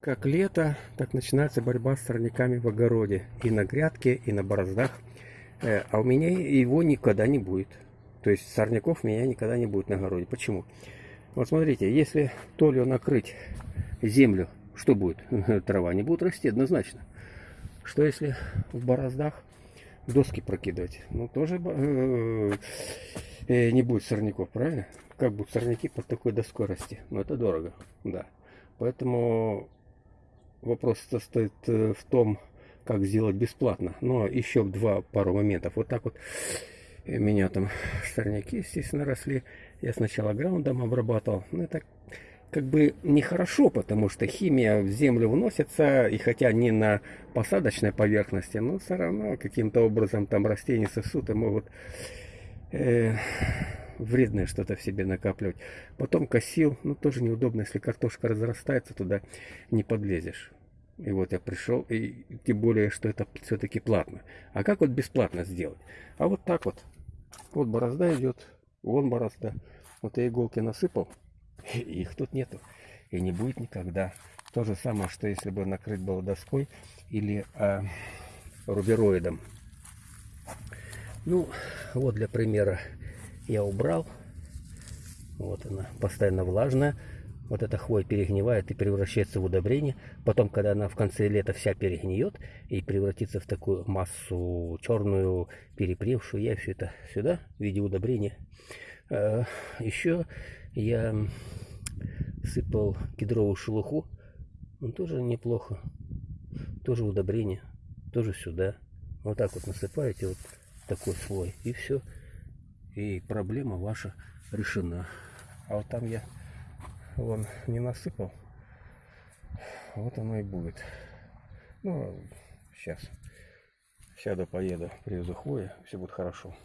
Как лето, так начинается борьба с сорняками в огороде. И на грядке, и на бороздах. Э, А у меня его никогда не будет. То есть сорняков у меня никогда не будет на огороде. Почему? Вот смотрите, если толью накрыть землю, что будет? Трава не будет расти однозначно. Что если в бороздах доски прокидывать? Ну, тоже э, э, не будет сорняков, правильно? Как будут сорняки под такой доской расти? Ну, это дорого, да. Поэтому вопрос состоит э, в том, как сделать бесплатно. Но еще два пару моментов. Вот так вот у меня там сорняки, естественно, росли. Я сначала граундом обрабатывал. Ну, это как бы нехорошо, потому что химия в землю вносится, и хотя не на посадочной поверхности, но все равно каким-то образом там растения сосут и могут э, вредное что-то в себе накапливать. Потом косил, ну тоже неудобно, если картошка разрастается, туда не подлезешь. И вот я пришел, и тем более, что это все-таки платно. А как вот бесплатно сделать? А вот так вот. Вот борозда идет, вон борозда. Вот я иголки насыпал, и их тут нету. И не будет никогда. То же самое, что если бы накрыть было доской или э, рубероидом. Ну, вот для примера я убрал. Вот она, постоянно влажная. Вот эта хвоя перегнивает и превращается в удобрение. Потом, когда она в конце лета вся перегниет и превратится в такую массу черную, перепревшую, я все это сюда в виде удобрения. А, Еще я сыпал кедровую шелуху. Он тоже неплохо. Тоже удобрение. Тоже сюда. Вот так вот насыпаете вот такой слой. И все. И проблема ваша решена. А вот там я вон не насыпал. Вот оно и будет. Ну, сейчас. Сяду, поеду, привезу хвои, все будет хорошо.